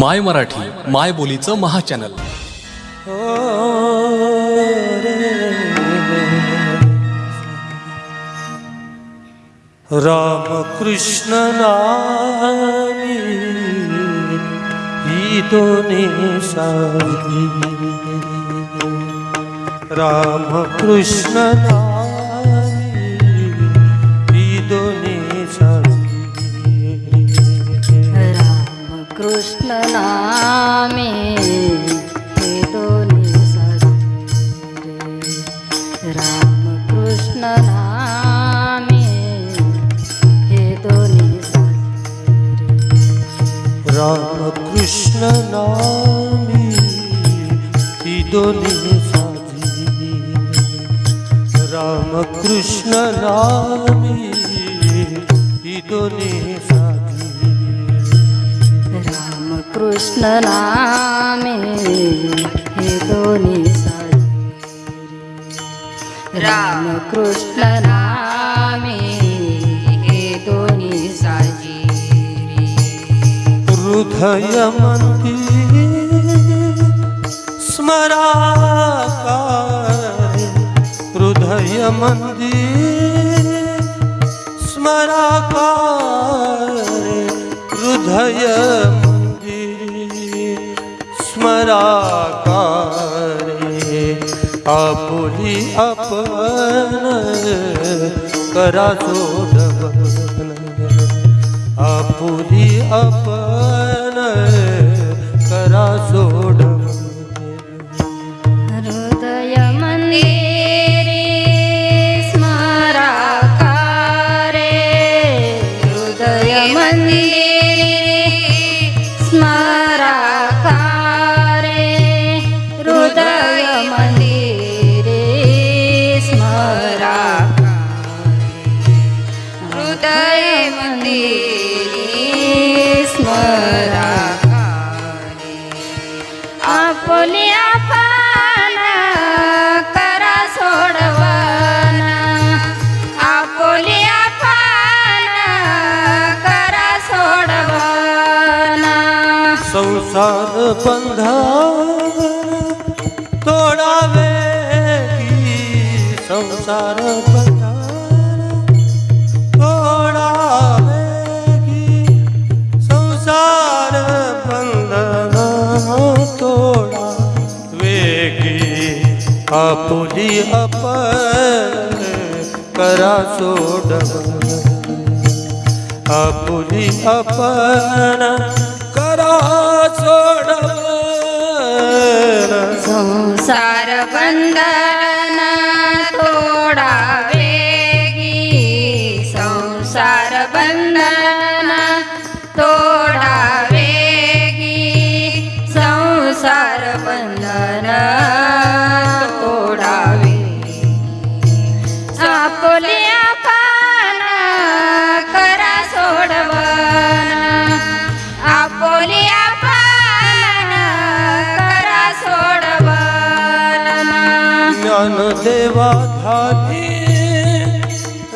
माय मराठी माय बोलीचं महाचॅनल. रामकृष्ण नामी ही दोन्ही राम रामकृष्ण नामी नामे हे दोन्ही साजरे रामकृष्ण नामी ही दोन्ही साजी रामकृष्ण नामी ही दोन्ही साजी रामकृष्ण नामे हे दोन्ही हे दोन्ही हृदय मंदिर स्मराकारे हृदय मंदिर स्मराकारे हृदय मंदिर स्मरा आपुली आपण करा सोडव मंदिरे स्मराकारे आपली आपण करा सोडवाना आपली आपण करा सोडवाना संसार बंधन तोडावे की संसार बंधन आपुली अपन करा सोडवन आपुली अपन करा सोडवन संसार बंधन थोडा वेगी। संसार बंधन तोडा देवा धानी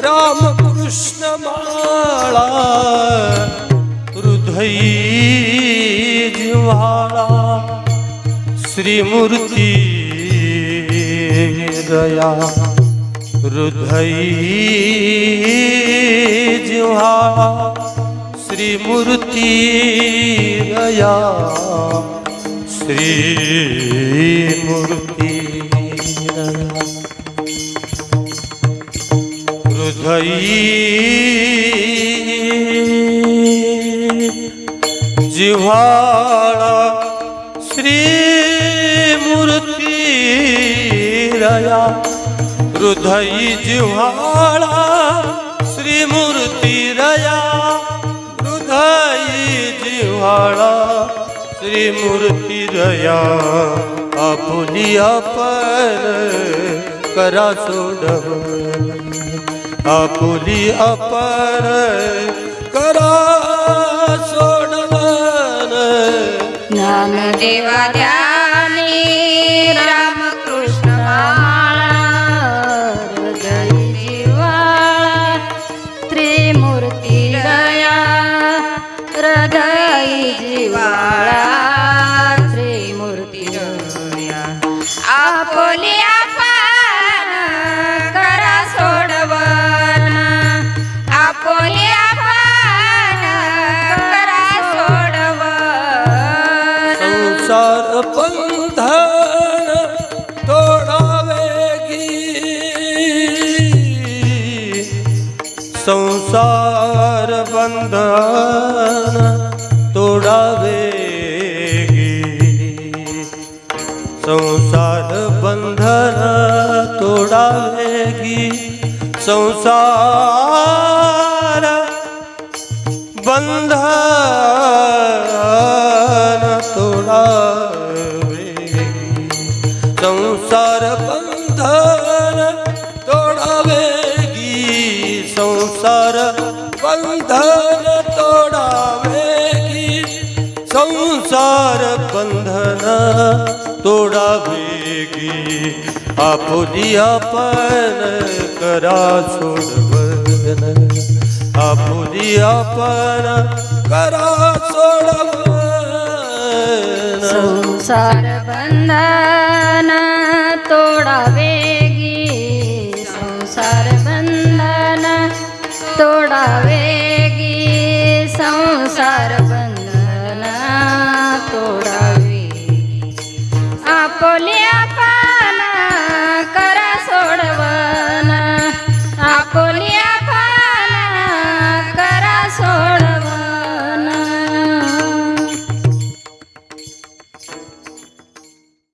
रामकृष्ण माळा हृदयी जिव्हाळा श्रीमूर्ती दया हृदयी जिव्हाळा श्रीमूर्ती दया श्रीमूर्ती दया। हृदयी जिव्हाळा श्रीमूर्ती रया। हृदयी जिव्हाळा श्रीमूर्ती रया। हृदयी जिव्हाळा श्रीमूर्ती रया। आपुली अपर करा सोडव। आपुली अपार करा सोडवन ज्ञानदेवा द्या. संसार बंधन तोडावे संसार बंधन तोडावेगी संसार बंधन बंधना तोडावेगी आपुली आपण करा सोडवण आपुली आपण करा सोडवण संसार बंधना तोडावेगी संसार बंधना तोडावे